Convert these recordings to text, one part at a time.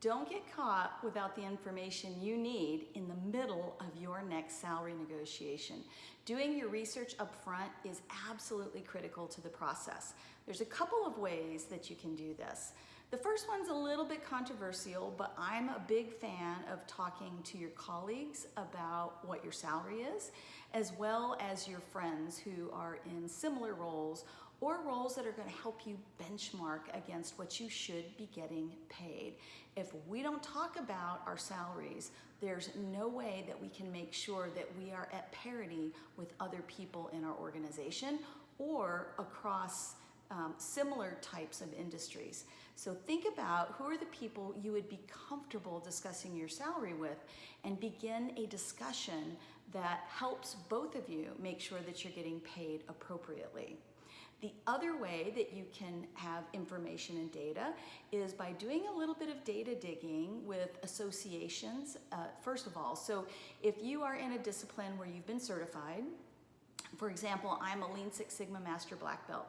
Don't get caught without the information you need in the middle of your next salary negotiation. Doing your research up front is absolutely critical to the process. There's a couple of ways that you can do this. The first one's a little bit controversial, but I'm a big fan of talking to your colleagues about what your salary is, as well as your friends who are in similar roles or roles that are going to help you benchmark against what you should be getting paid. If we don't talk about our salaries, there's no way that we can make sure that we are at parity with other people in our organization or across um, similar types of industries. So think about who are the people you would be comfortable discussing your salary with and begin a discussion that helps both of you make sure that you're getting paid appropriately. The other way that you can have information and data is by doing a little bit of data digging with associations, uh, first of all. So if you are in a discipline where you've been certified, for example, I'm a Lean Six Sigma Master Black Belt,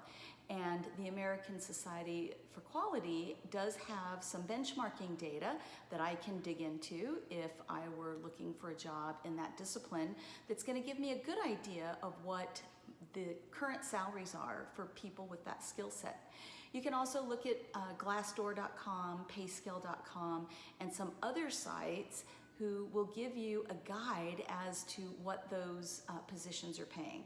and the American Society for Quality does have some benchmarking data that I can dig into if I were looking for a job in that discipline that's going to give me a good idea of what the current salaries are for people with that skill set. You can also look at uh, glassdoor.com, payscale.com, and some other sites who will give you a guide as to what those uh, positions are paying.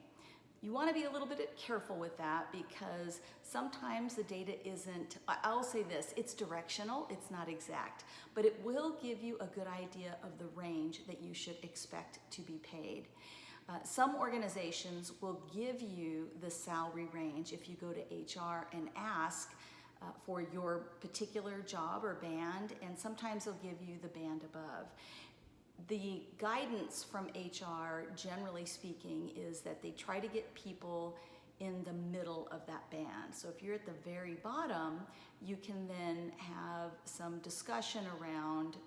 You want to be a little bit careful with that because sometimes the data isn't, I'll say this, it's directional, it's not exact, but it will give you a good idea of the range that you should expect to be paid. Uh, some organizations will give you the salary range if you go to HR and ask uh, for your particular job or band, and sometimes they'll give you the band above the guidance from HR, generally speaking, is that they try to get people in the middle of that band. So if you're at the very bottom, you can then have some discussion around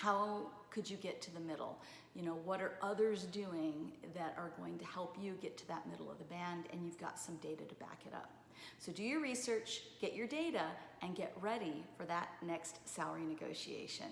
how could you get to the middle? You know, what are others doing that are going to help you get to that middle of the band and you've got some data to back it up. So do your research, get your data, and get ready for that next salary negotiation.